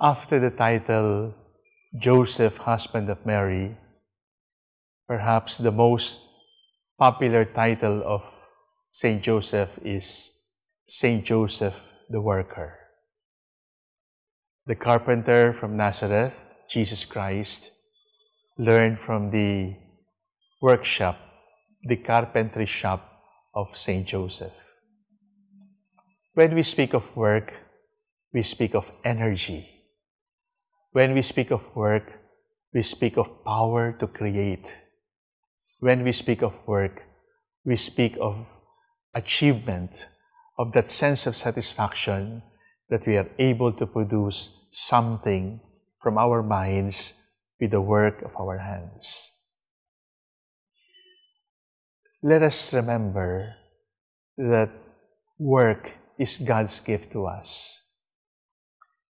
After the title Joseph, husband of Mary, perhaps the most popular title of Saint Joseph is Saint Joseph the Worker. The carpenter from Nazareth, Jesus Christ, learned from the workshop, the carpentry shop of Saint Joseph. When we speak of work, we speak of energy. When we speak of work, we speak of power to create. When we speak of work, we speak of achievement, of that sense of satisfaction that we are able to produce something from our minds with the work of our hands. Let us remember that work is God's gift to us.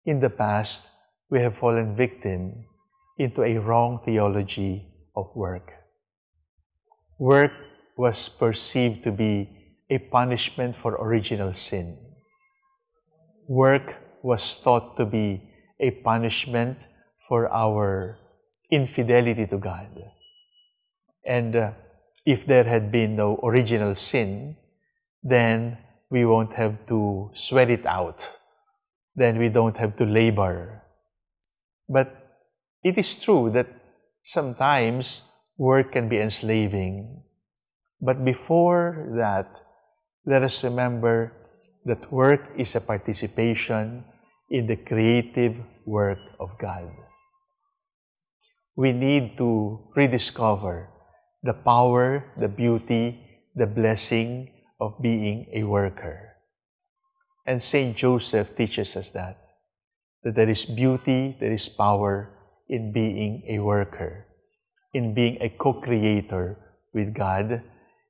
In the past, we have fallen victim into a wrong theology of work. Work was perceived to be a punishment for original sin. Work was thought to be a punishment for our infidelity to God. And uh, if there had been no original sin, then we won't have to sweat it out. Then we don't have to labor. But it is true that sometimes work can be enslaving. But before that, let us remember that work is a participation in the creative work of God. We need to rediscover the power, the beauty, the blessing of being a worker. And St. Joseph teaches us that, that there is beauty, there is power in being a worker, in being a co-creator with God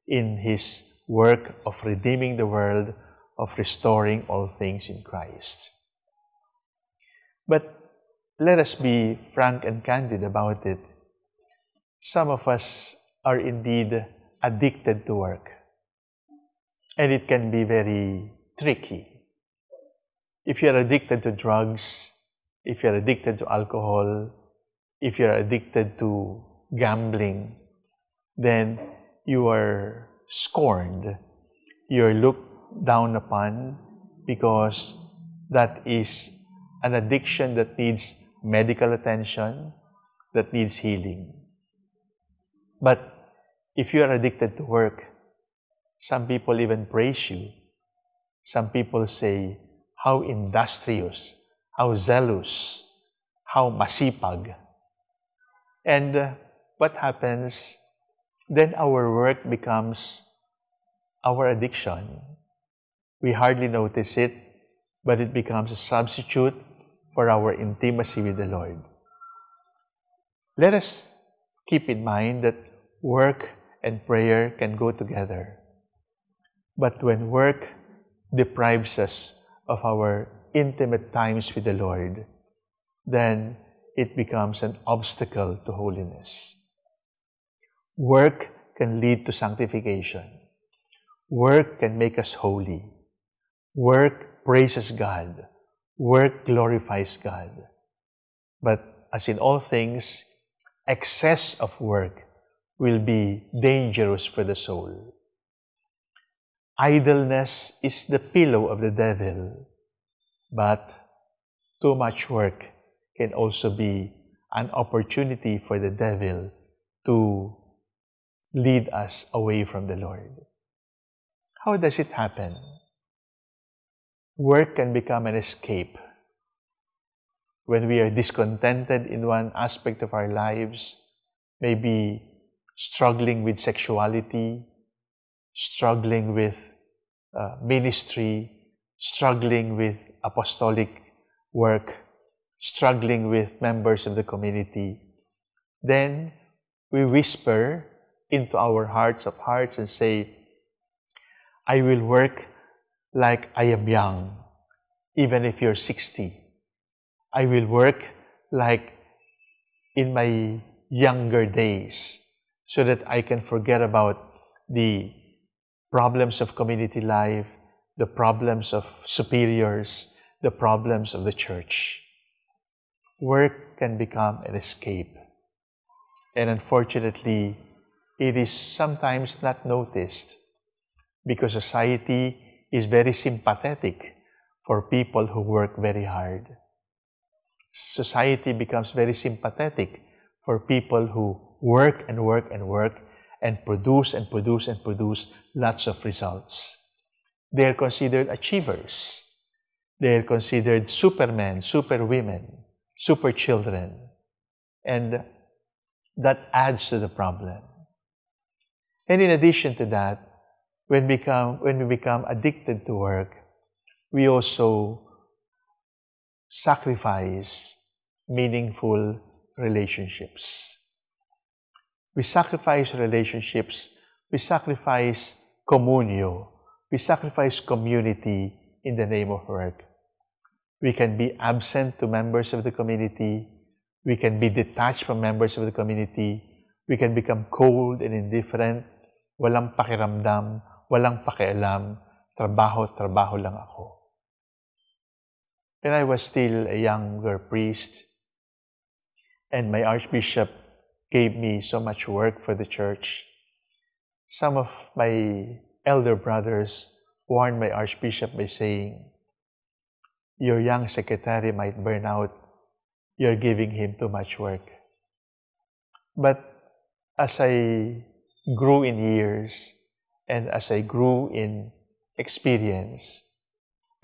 in His work of redeeming the world, of restoring all things in Christ. But let us be frank and candid about it. Some of us are indeed addicted to work. And it can be very tricky. If you're addicted to drugs, if you're addicted to alcohol, if you're addicted to gambling, then you are scorned. You're looked down upon because that is an addiction that needs medical attention, that needs healing. But if you are addicted to work, some people even praise you. Some people say, how industrious, how zealous, how masipag. And uh, what happens? Then our work becomes our addiction. We hardly notice it, but it becomes a substitute for our intimacy with the Lord. Let us keep in mind that work and prayer can go together. But when work deprives us of our intimate times with the Lord, then it becomes an obstacle to holiness. Work can lead to sanctification. Work can make us holy. Work praises God. Work glorifies God. But as in all things, excess of work will be dangerous for the soul. Idleness is the pillow of the devil, but too much work can also be an opportunity for the devil to lead us away from the Lord. How does it happen? Work can become an escape. When we are discontented in one aspect of our lives, maybe struggling with sexuality, struggling with uh, ministry, struggling with apostolic work, struggling with members of the community, then we whisper into our hearts of hearts and say, I will work like I am young, even if you're 60. I will work like in my younger days so that I can forget about the problems of community life, the problems of superiors, the problems of the church. work can become an escape. And unfortunately, it is sometimes not noticed because society is very sympathetic for people who work very hard. Society becomes very sympathetic for people who work and work and work and produce and produce and produce lots of results. They are considered achievers. They are considered supermen, superwomen, super children. And that adds to the problem. And in addition to that, when, become, when we become addicted to work, we also sacrifice meaningful relationships. We sacrifice relationships, we sacrifice communio, we sacrifice community in the name of work. We can be absent to members of the community, we can be detached from members of the community, we can become cold and indifferent, walang pakiramdam, walang pakialam, trabaho, trabaho lang ako. When I was still a younger priest, and my archbishop gave me so much work for the church, some of my elder brothers warned my archbishop by saying, Your young secretary might burn out. You're giving him too much work. But as I grew in years and as I grew in experience,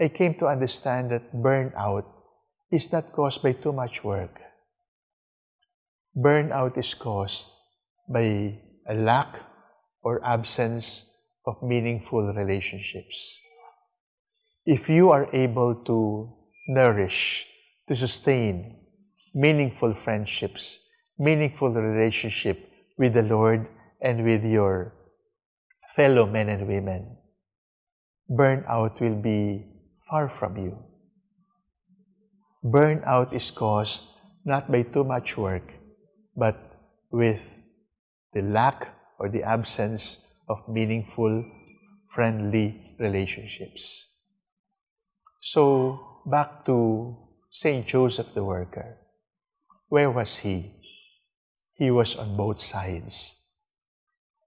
I came to understand that burnout is not caused by too much work. Burnout is caused by a lack or absence of meaningful relationships. If you are able to nourish, to sustain meaningful friendships, meaningful relationship with the Lord and with your fellow men and women, burnout will be far from you. Burnout is caused not by too much work, but with the lack or the absence of meaningful, friendly relationships. So, back to St. Joseph the worker. Where was he? He was on both sides.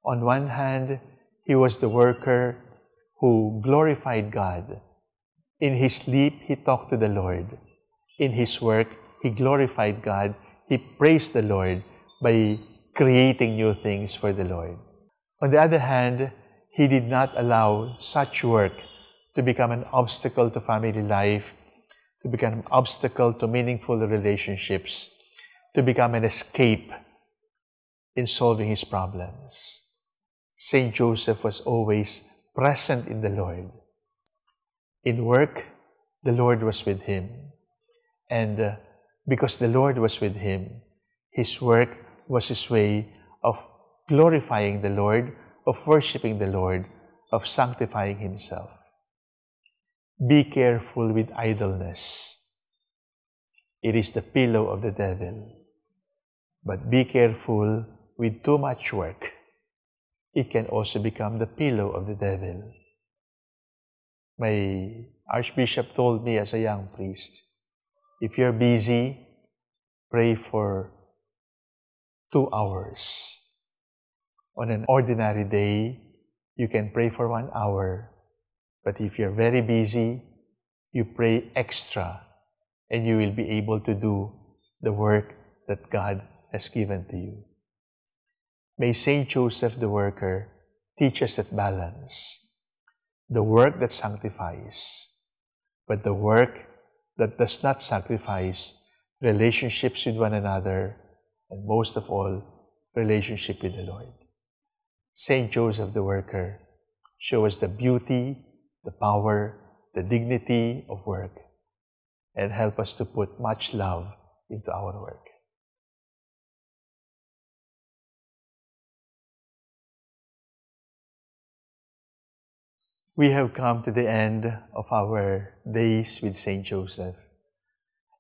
On one hand, he was the worker who glorified God. In his sleep, he talked to the Lord. In his work, he glorified God. He praised the Lord by creating new things for the Lord. On the other hand, he did not allow such work to become an obstacle to family life, to become an obstacle to meaningful relationships, to become an escape in solving his problems. Saint Joseph was always present in the Lord. In work, the Lord was with him. And uh, because the Lord was with him, his work was his way of glorifying the Lord, of worshiping the Lord, of sanctifying himself. Be careful with idleness. It is the pillow of the devil. But be careful with too much work it can also become the pillow of the devil. My Archbishop told me as a young priest, if you're busy, pray for two hours. On an ordinary day, you can pray for one hour. But if you're very busy, you pray extra and you will be able to do the work that God has given to you. May Saint Joseph the Worker teach us that balance. The work that sanctifies, but the work that does not sacrifice relationships with one another, and most of all, relationship with the Lord. Saint Joseph the Worker, show us the beauty, the power, the dignity of work, and help us to put much love into our work. We have come to the end of our days with St. Joseph.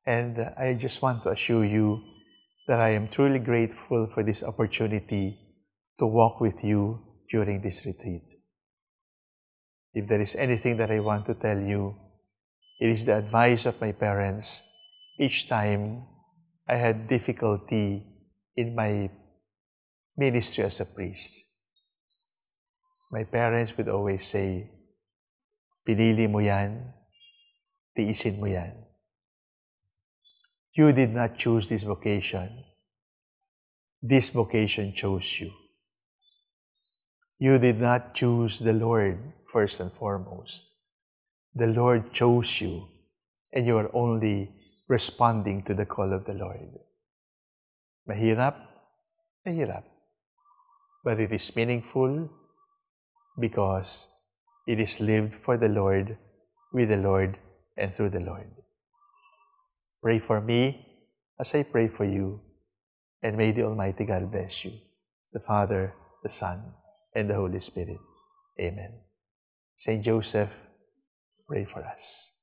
And I just want to assure you that I am truly grateful for this opportunity to walk with you during this retreat. If there is anything that I want to tell you, it is the advice of my parents each time I had difficulty in my ministry as a priest. My parents would always say, pinili mo yan, tiisin mo yan. You did not choose this vocation. This vocation chose you. You did not choose the Lord first and foremost. The Lord chose you, and you are only responding to the call of the Lord. Mahirap? Mahirap. But it is meaningful because it is lived for the Lord, with the Lord, and through the Lord. Pray for me as I pray for you, and may the Almighty God bless you, the Father, the Son, and the Holy Spirit. Amen. Saint Joseph, pray for us.